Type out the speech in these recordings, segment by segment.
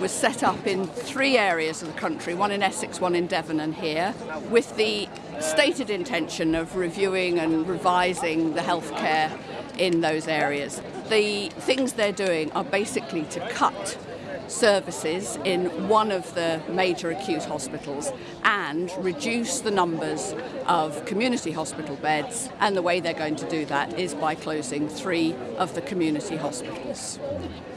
was set up in three areas of the country, one in Essex, one in Devon and here, with the stated intention of reviewing and revising the healthcare in those areas. The things they're doing are basically to cut services in one of the major acute hospitals and reduce the numbers of community hospital beds and the way they're going to do that is by closing three of the community hospitals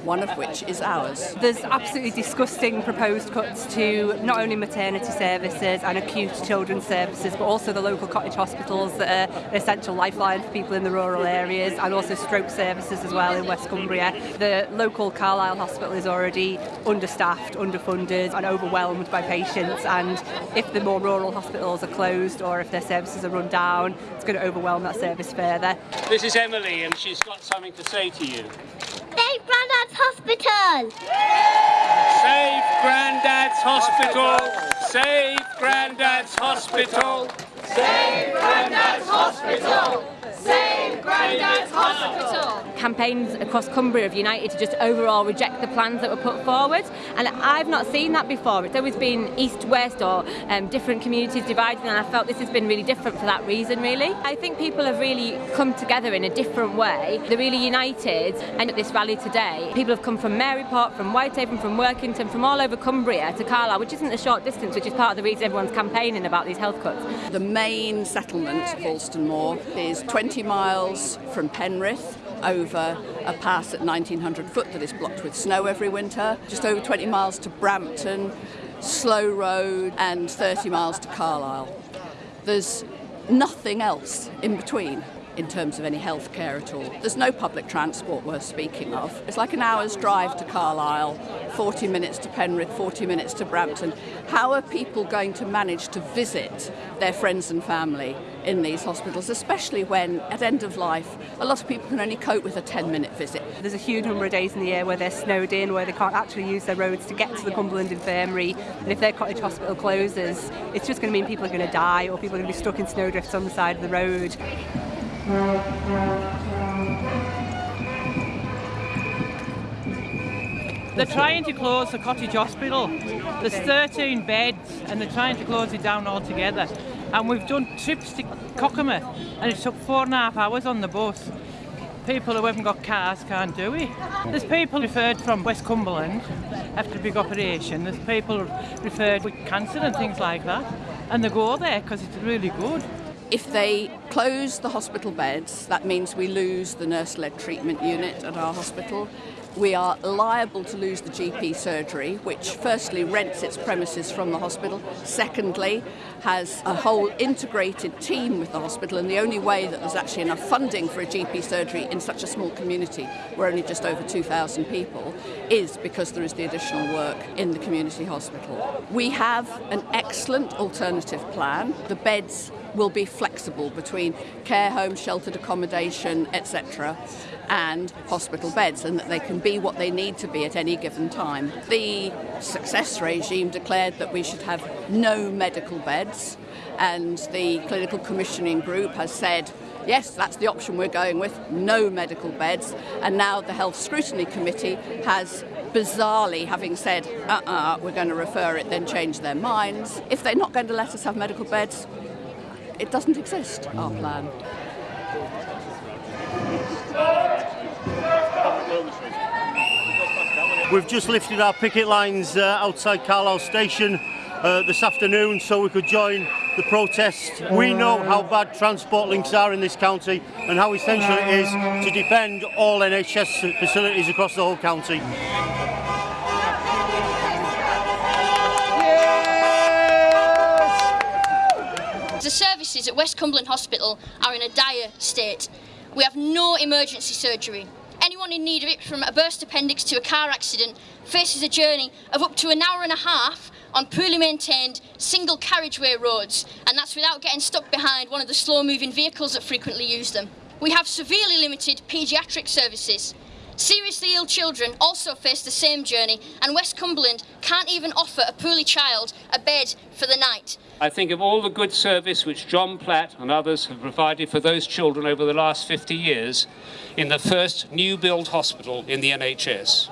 one of which is ours. There's absolutely disgusting proposed cuts to not only maternity services and acute children's services, but also the local cottage hospitals that are an essential lifeline for people in the rural areas, and also stroke services as well in West Cumbria. The local Carlisle Hospital is already understaffed, underfunded and overwhelmed by patients and if the more rural hospitals are closed or if their services are run down, it's going to overwhelm that service further. This is Emily and she's got something to say to you. Save Grandad's Hospital! Save Grandad's Hospital! Save Grandad's Hospital! Save Grandad's Hospital! Save Grandad's Hospital! Campaigns across Cumbria have united to just overall reject the plans that were put forward and I've not seen that before. It's always been east-west or um, different communities divided and I felt this has been really different for that reason really. I think people have really come together in a different way. They're really united and at this rally today people have come from Maryport, from Whitehaven, from Workington, from all over Cumbria to Carlisle which isn't a short distance which is part of the reason everyone's campaigning about these health cuts. The main settlement Alston Moor is 20 miles from Penrith over a pass at 1900 foot that is blocked with snow every winter, just over 20 miles to Brampton, Slow Road and 30 miles to Carlisle. There's nothing else in between in terms of any health care at all. There's no public transport worth speaking of. It's like an hour's drive to Carlisle, 40 minutes to Penrith, 40 minutes to Brampton. How are people going to manage to visit their friends and family in these hospitals, especially when at end of life a lot of people can only cope with a 10 minute visit. There's a huge number of days in the year where they're snowed in, where they can't actually use their roads to get to the Cumberland Infirmary and if their cottage hospital closes it's just going to mean people are going to die or people are going to be stuck in snowdrifts on the side of the road. They're trying to close the cottage hospital. There's 13 beds and they're trying to close it down altogether. And we've done trips to Cockermouth and it took four and a half hours on the bus. People who haven't got cars can't do it. There's people referred from West Cumberland after a big operation. There's people referred with cancer and things like that. And they go there because it's really good. If they close the hospital beds, that means we lose the nurse-led treatment unit at our hospital. We are liable to lose the GP surgery, which firstly rents its premises from the hospital, secondly has a whole integrated team with the hospital and the only way that there's actually enough funding for a GP surgery in such a small community, we're only just over 2,000 people, is because there is the additional work in the community hospital. We have an excellent alternative plan. The beds will be flexible between care homes, sheltered accommodation, etc., and hospital beds, and that they can be what they need to be at any given time. The success regime declared that we should have no medical beds, and the clinical commissioning group has said yes, that's the option we're going with, no medical beds. And now the Health Scrutiny Committee has bizarrely, having said, uh-uh, we're going to refer it, then change their minds. If they're not going to let us have medical beds, it doesn't exist, our plan. We've just lifted our picket lines uh, outside Carlisle Station uh, this afternoon so we could join the protest. We know how bad transport links are in this county and how essential it is to defend all NHS facilities across the whole county. Services at West Cumberland Hospital are in a dire state. We have no emergency surgery. Anyone in need of it, from a burst appendix to a car accident, faces a journey of up to an hour and a half on poorly maintained single carriageway roads, and that's without getting stuck behind one of the slow moving vehicles that frequently use them. We have severely limited paediatric services. Seriously ill children also face the same journey, and West Cumberland can't even offer a poorly child a bed for the night. I think of all the good service which John Platt and others have provided for those children over the last 50 years in the first new build hospital in the NHS.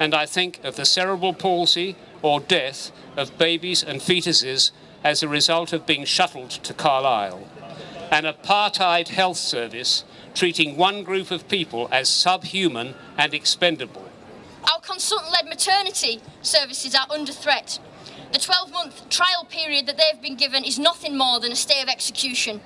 and I think of the cerebral palsy or death of babies and fetuses as a result of being shuttled to Carlisle. An apartheid health service treating one group of people as subhuman and expendable. Our consultant-led maternity services are under threat. The 12-month trial period that they've been given is nothing more than a stay of execution.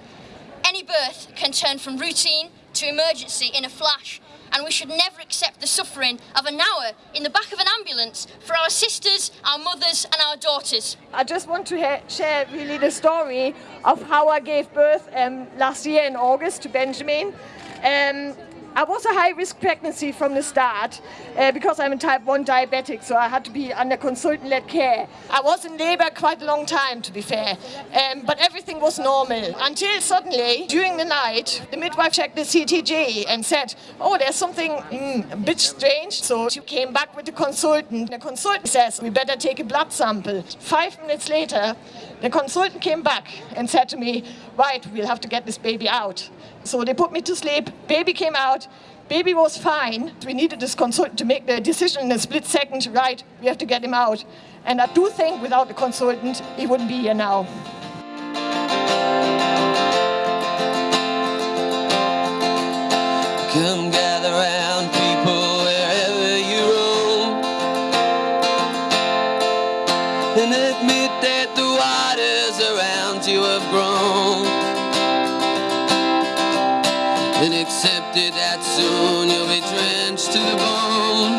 Any birth can turn from routine to emergency in a flash and we should never accept the suffering of an hour in the back of an ambulance for our sisters, our mothers and our daughters. I just want to share really the story of how I gave birth um, last year in August to Benjamin. Um, I was a high-risk pregnancy from the start uh, because I'm a type 1 diabetic, so I had to be under consultant-led care. I was in labour quite a long time, to be fair, um, but everything was normal until suddenly, during the night, the midwife checked the CTG and said, oh, there's something mm, a bit strange. So she came back with the consultant. The consultant says, we better take a blood sample. Five minutes later, the consultant came back and said to me, right, we'll have to get this baby out. So they put me to sleep, baby came out, baby was fine. We needed this consultant to make the decision in a split second, right, we have to get him out. And I do think without the consultant, he wouldn't be here now. Accepted that soon you'll be drenched to the bone.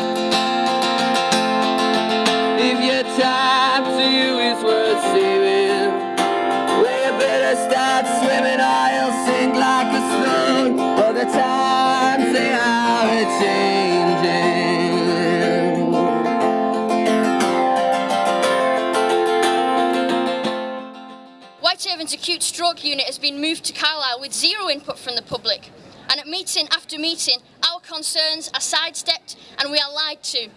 If your time to you is worth saving Well you better start swimming or you'll sink like a stone. All the times they are a-changing Whitehaven's acute stroke unit has been moved to Carlisle with zero input from the public. And at meeting after meeting, our concerns are sidestepped and we are lied to.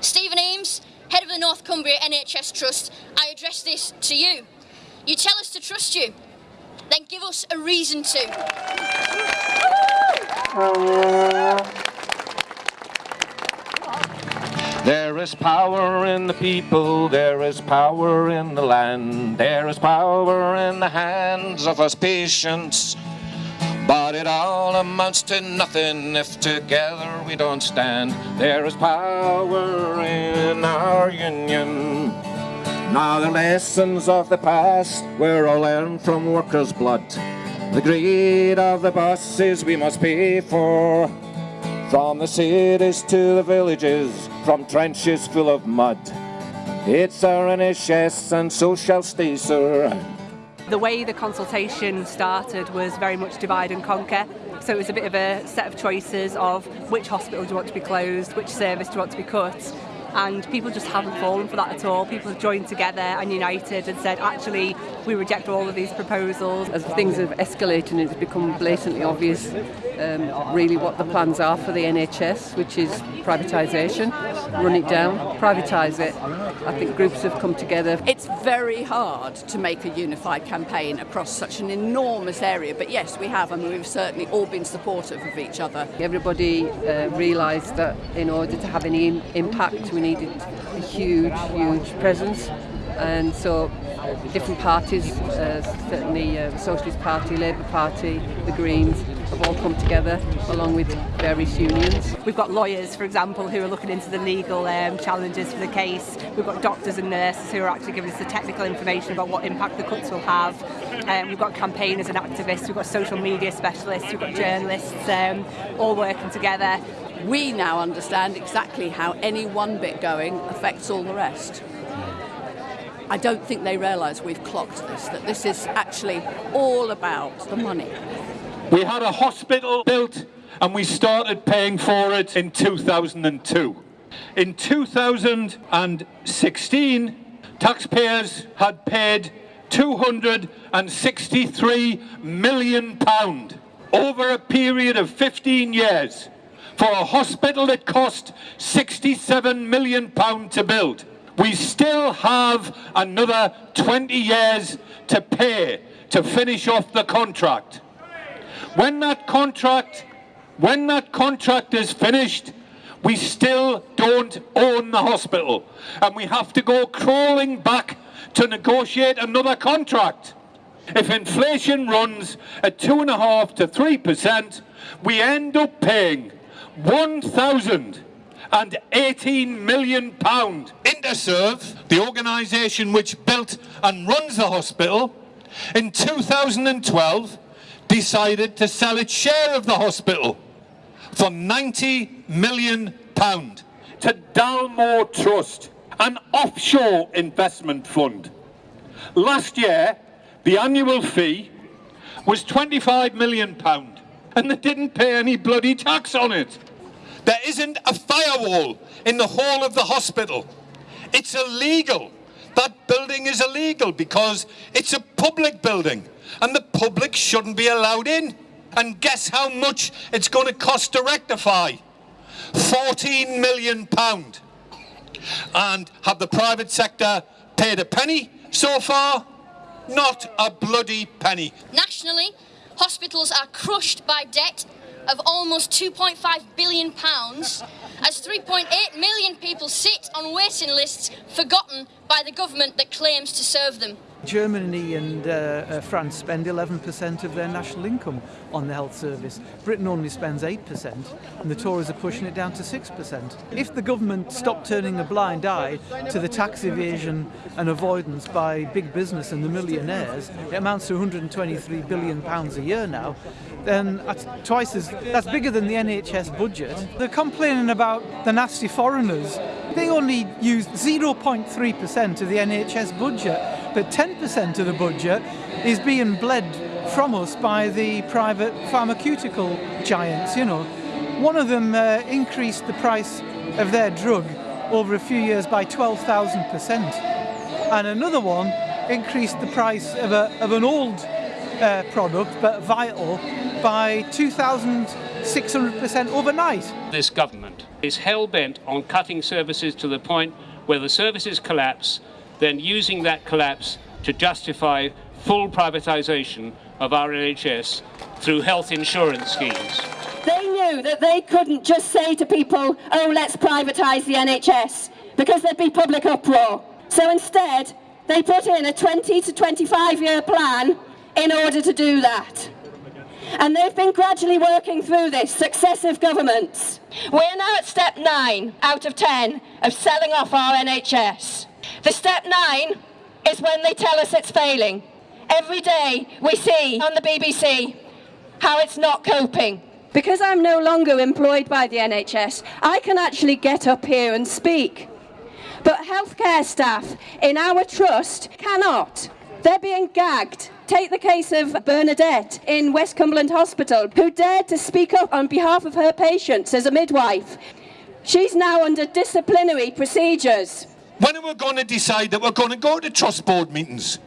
Stephen Eames, head of the North Cumbria NHS Trust, I address this to you. You tell us to trust you, then give us a reason to. There is power in the people, there is power in the land, there is power in the hands of us patients. But it all amounts to nothing if together we don't stand. There is power in our union. Now the lessons of the past were all learned from workers' blood. The greed of the bosses we must pay for. From the cities to the villages, from trenches full of mud. It's our NHS and so shall stay, sir. The way the consultation started was very much divide and conquer. So it was a bit of a set of choices of which hospital do you want to be closed, which service do you want to be cut, And people just haven't fallen for that at all. People have joined together and united and said, actually, we reject all of these proposals. As things have escalated, and it's become blatantly obvious um, really what the plans are for the NHS, which is privatisation, run it down, privatise it. I think groups have come together. It's very hard to make a unified campaign across such an enormous area, but yes, we have, I and we've certainly all been supportive of each other. Everybody uh, realised that in order to have any impact, we needed a huge, huge presence. And so different parties, uh, certainly uh, the Socialist Party, Labour Party, the Greens, have all come together along with various unions. We've got lawyers, for example, who are looking into the legal um, challenges for the case. We've got doctors and nurses who are actually giving us the technical information about what impact the cuts will have. Um, we've got campaigners and activists, we've got social media specialists, we've got journalists, um, all working together We now understand exactly how any one bit going affects all the rest. I don't think they realise we've clocked this, that this is actually all about the money. We had a hospital built and we started paying for it in 2002. In 2016, taxpayers had paid 263 million pound over a period of 15 years for a hospital that cost 67 million pound to build. We still have another 20 years to pay to finish off the contract. When that contract when that contract is finished, we still don't own the hospital and we have to go crawling back to negotiate another contract. If inflation runs at two and a half to three percent, we end up paying one thousand and 18 million pound. Interserve, the organisation which built and runs the hospital, in 2012 decided to sell its share of the hospital for 90 million pound to Dalmore Trust, an offshore investment fund. Last year, the annual fee was 25 million pound and they didn't pay any bloody tax on it. There isn't a firewall in the hall of the hospital. It's illegal. That building is illegal because it's a public building and the public shouldn't be allowed in. And guess how much it's going to cost to rectify? 14 million pound. And have the private sector paid a penny so far? Not a bloody penny. Nationally, hospitals are crushed by debt of almost 2.5 billion pounds as 3.8 million people sit on waiting lists forgotten by the government that claims to serve them. Germany and uh, uh, France spend 11% of their national income on the health service. Britain only spends 8%, and the Tories are pushing it down to 6%. If the government stopped turning a blind eye to the tax evasion and avoidance by big business and the millionaires, it amounts to 123 billion pounds a year now. Then that's twice as that's bigger than the NHS budget. They're complaining about the nasty foreigners. They only use 0.3% of the NHS budget but 10% of the budget is being bled from us by the private pharmaceutical giants, you know. One of them uh, increased the price of their drug over a few years by 12,000%. And another one increased the price of, a, of an old uh, product, but vital, by 2,600% overnight. This government is hell-bent on cutting services to the point where the services collapse then using that collapse to justify full privatisation of our NHS through health insurance schemes. They knew that they couldn't just say to people, oh, let's privatise the NHS, because there'd be public uproar. So instead, they put in a 20 to 25 year plan in order to do that. And they've been gradually working through this, successive governments. We're now at step nine out of 10 of selling off our NHS. The step nine is when they tell us it's failing. Every day we see on the BBC how it's not coping. Because I'm no longer employed by the NHS, I can actually get up here and speak. But healthcare staff in our trust cannot. They're being gagged. Take the case of Bernadette in West Cumberland Hospital, who dared to speak up on behalf of her patients as a midwife. She's now under disciplinary procedures. When are we going to decide that we're going to go to trust board meetings?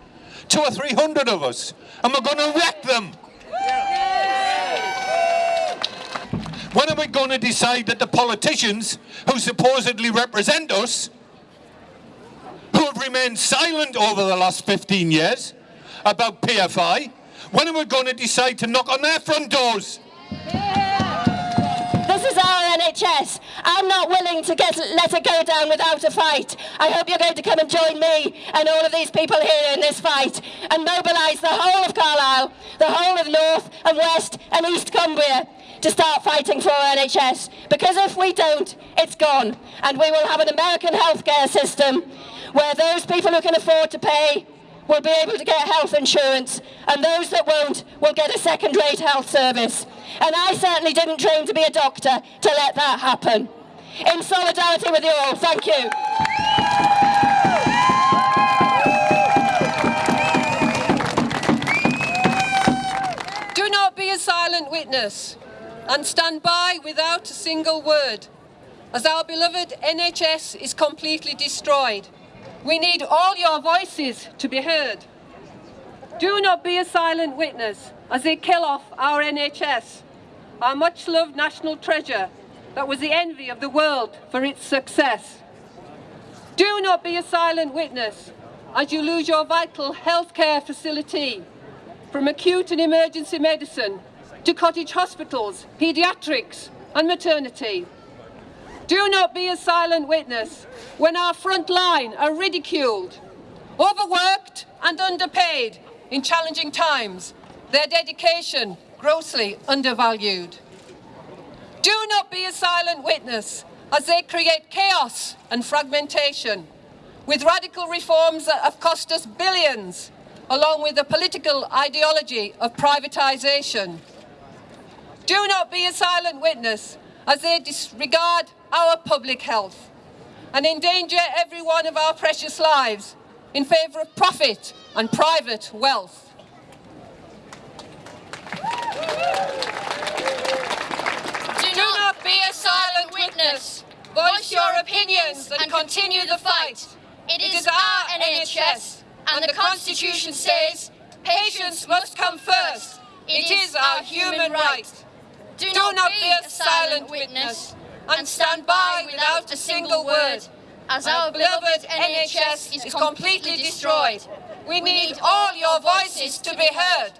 Two or three hundred of us, and we're going to wreck them. When are we going to decide that the politicians who supposedly represent us, who have remained silent over the last 15 years about PFI, when are we going to decide to knock on their front doors? This is our NHS. I'm not willing to get, let it go down without a fight. I hope you're going to come and join me and all of these people here in this fight and mobilise the whole of Carlisle, the whole of North and West and East Cumbria to start fighting for NHS. Because if we don't, it's gone. And we will have an American healthcare system where those people who can afford to pay will be able to get health insurance and those that won't will get a second-rate health service. And I certainly didn't train to be a doctor to let that happen. In solidarity with you all, thank you. Do not be a silent witness and stand by without a single word, as our beloved NHS is completely destroyed. We need all your voices to be heard. Do not be a silent witness as they kill off our NHS, our much loved national treasure that was the envy of the world for its success. Do not be a silent witness as you lose your vital healthcare facility from acute and emergency medicine to cottage hospitals, paediatrics and maternity. Do not be a silent witness when our front line are ridiculed, overworked and underpaid in challenging times, their dedication grossly undervalued. Do not be a silent witness as they create chaos and fragmentation with radical reforms that have cost us billions along with the political ideology of privatisation. Do not be a silent witness as they disregard our public health and endanger every one of our precious lives in favour of profit and private wealth. Do not be a silent witness. Voice your opinions and continue the fight. It is our NHS, and the Constitution says patients must come first. It is our human right. Do not be a silent witness and stand by without a single word, as our beloved NHS is completely destroyed. We need all your voices to be heard.